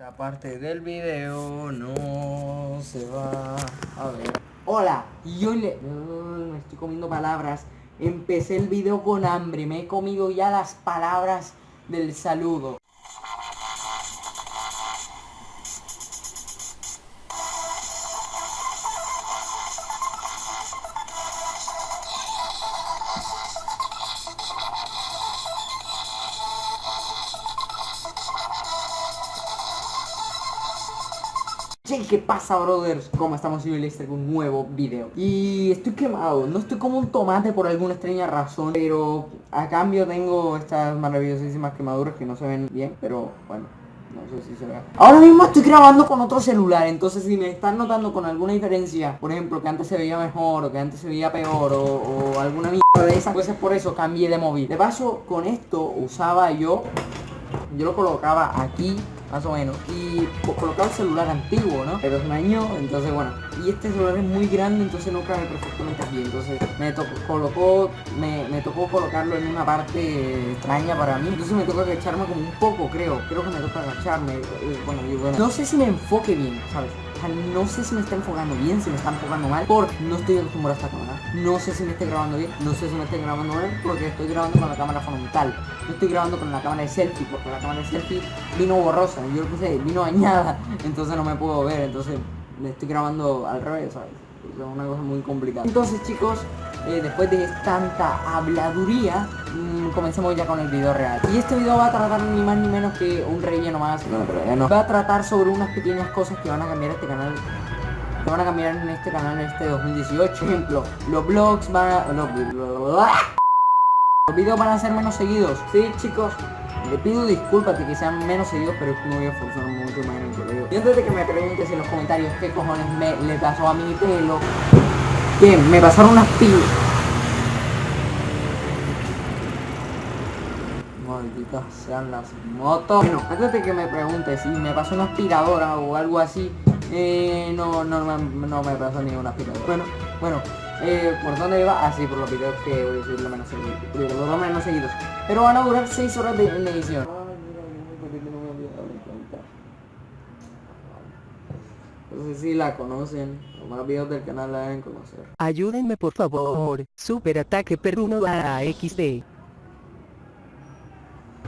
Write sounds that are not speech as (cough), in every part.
Esta parte del video no se va a ver. Hola, y hoy le... me estoy comiendo palabras. Empecé el video con hambre, me he comido ya las palabras del saludo. ¿Qué pasa brothers? ¿Cómo estamos? Yo les traigo un nuevo video Y estoy quemado, no estoy como un tomate por alguna extraña razón Pero a cambio tengo estas maravillosísimas quemaduras que no se ven bien Pero bueno, no sé si se ve Ahora mismo estoy grabando con otro celular Entonces si me están notando con alguna diferencia Por ejemplo, que antes se veía mejor o que antes se veía peor O, o alguna mierda de esas Pues es por eso cambié de móvil De paso, con esto usaba yo Yo lo colocaba aquí más o menos. Y colocaba el celular antiguo, ¿no? Pero es un año, entonces bueno. Y este celular es muy grande, entonces no cabe perfectamente aquí. Entonces me tocó, colocó, me, me, tocó colocarlo en una parte extraña para mí. Entonces me toca agacharme como un poco, creo. Creo que me toca agacharme. Eh, bueno, y bueno. No sé si me enfoque bien, ¿sabes? No sé si me está enfocando bien, si me está enfocando mal, porque no estoy acostumbrado a esta cámara. No sé si me está grabando bien, no sé si me está grabando mal, porque estoy grabando con la cámara frontal. No estoy grabando con la cámara de selfie, porque la cámara de selfie vino borrosa. Yo lo puse, vino dañada, (laughs) entonces no me puedo ver, entonces le estoy grabando al revés, ¿sabes? Es una cosa muy complicada. Entonces chicos, eh, después de tanta habladuría, mmm, comencemos ya con el video real. Y este video va a tratar ni más ni menos que un relleno más. No, pero ya no. Va a tratar sobre unas pequeñas cosas que van a cambiar este canal que van a cambiar en este canal en este 2018 Por ejemplo, los vlogs van a... Los, los videos van a ser menos seguidos Sí chicos, le pido disculpas de que sean menos seguidos, pero es que no voy a forzar mucho más en el video. Y antes de que me preguntes en los comentarios qué cojones me le pasó a mi pelo, que me pasaron unas pilas. Malditas sean las motos. Bueno, antes de que me preguntes si me pasó una aspiradora o algo así, eh, no, no, no, me pasó ni una aspiradora. Bueno, bueno, eh, ¿por dónde iba? Así, ah, por los videos que voy a subir lo menos, seguidos. Pero van a durar 6 horas de, edición. No sé si la conocen, los más videos del canal la deben conocer. Ayúdenme por favor, super ataque perruno a XD.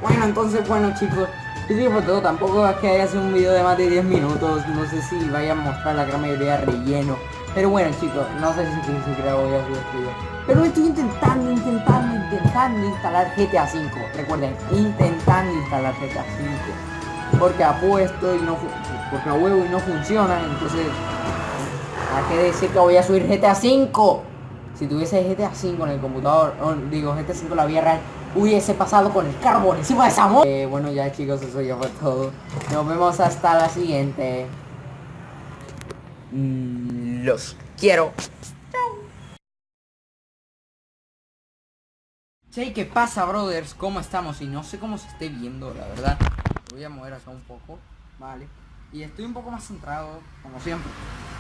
Bueno, entonces, bueno chicos, y por todo, tampoco es que haya sido un video de más de 10 minutos, no sé si vaya a mostrar la gran mayoría relleno. Pero bueno chicos, no sé si, si, si creo voy a subir este video. Pero estoy intentando, intentando, intentando instalar GTA V. Recuerden, intentando instalar GTA V. Porque apuesto y no porque a huevo y no funciona, entonces hay que decir que voy a subir GTA V. Si tuviese GTA V en el computador, digo GTA V la vida real, hubiese pasado con el carro encima de esa. Eh, bueno ya chicos, eso ya fue todo. Nos vemos hasta la siguiente. Mm, los quiero. Che, ¿qué pasa, brothers? ¿Cómo estamos? Y no sé cómo se esté viendo, la verdad. Voy a mover acá un poco, vale. Y estoy un poco más centrado, como siempre.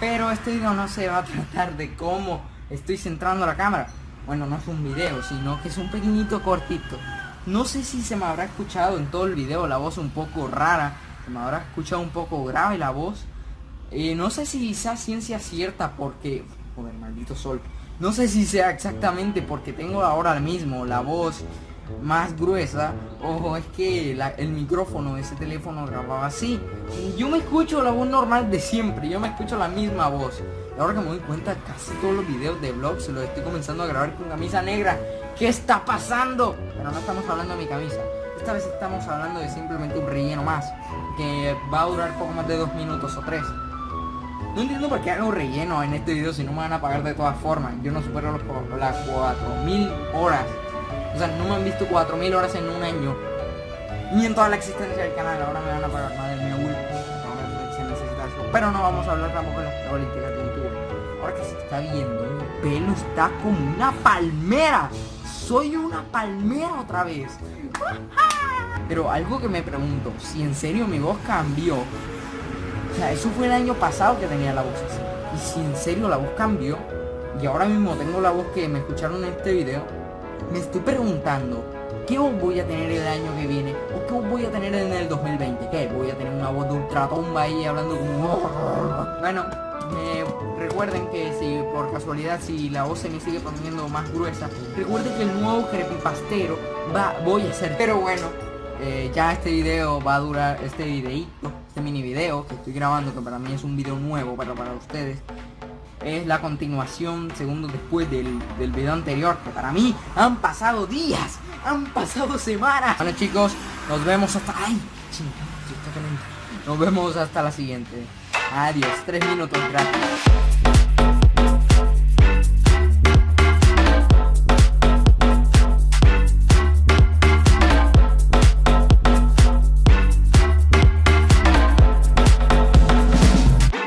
Pero este video no se va a tratar de cómo estoy centrando la cámara. Bueno, no es un video, sino que es un pequeñito cortito. No sé si se me habrá escuchado en todo el video la voz un poco rara. Se me habrá escuchado un poco grave la voz. Eh, no sé si sea ciencia cierta porque... Joder, maldito sol. No sé si sea exactamente porque tengo ahora mismo la voz más gruesa. Ojo, es que el micrófono de ese teléfono grababa así. Yo me escucho la voz normal de siempre. Yo me escucho la misma voz. Y ahora que me doy cuenta, casi todos los videos de vlog se los estoy comenzando a grabar con camisa negra. ¿Qué está pasando? Pero no estamos hablando de mi camisa. Esta vez estamos hablando de simplemente un relleno más. Que va a durar poco más de dos minutos o tres. No entiendo por qué hago relleno en este video si no me van a pagar de todas formas. Yo no supero las 4000 horas. O sea, no me han visto 4000 horas en un año. Ni en toda la existencia del canal. Ahora me van a pagar. Madre mía, Will. Pero no vamos a hablar tampoco de las políticas de YouTube. Ahora que se está viendo, mi pelo está como una palmera. Soy una palmera otra vez. (laughs) Pero algo que me pregunto, si en serio mi voz cambió o sea, eso fue el año pasado que tenía la voz así. Y si en serio la voz cambió, y ahora mismo tengo la voz que me escucharon en este video, me estoy preguntando, ¿Qué voz voy a tener el año que viene? ¿O qué voz voy a tener en el 2020? ¿Qué? Voy a tener una voz de ultratomba ahí hablando como... Bueno, eh, recuerden que si por casualidad si la voz se me sigue poniendo más gruesa, recuerden que el nuevo creepypastero va, voy a hacer. Pero bueno, eh, ya este video va a durar, este videito, este mini video que estoy grabando, que para mí es un video nuevo, pero para ustedes es la continuación segundos después del, del video anterior, que para mí han pasado días, han pasado semanas. Bueno chicos, nos vemos hasta... ¡Ay! Nos vemos hasta la siguiente. Adiós, tres minutos gratis.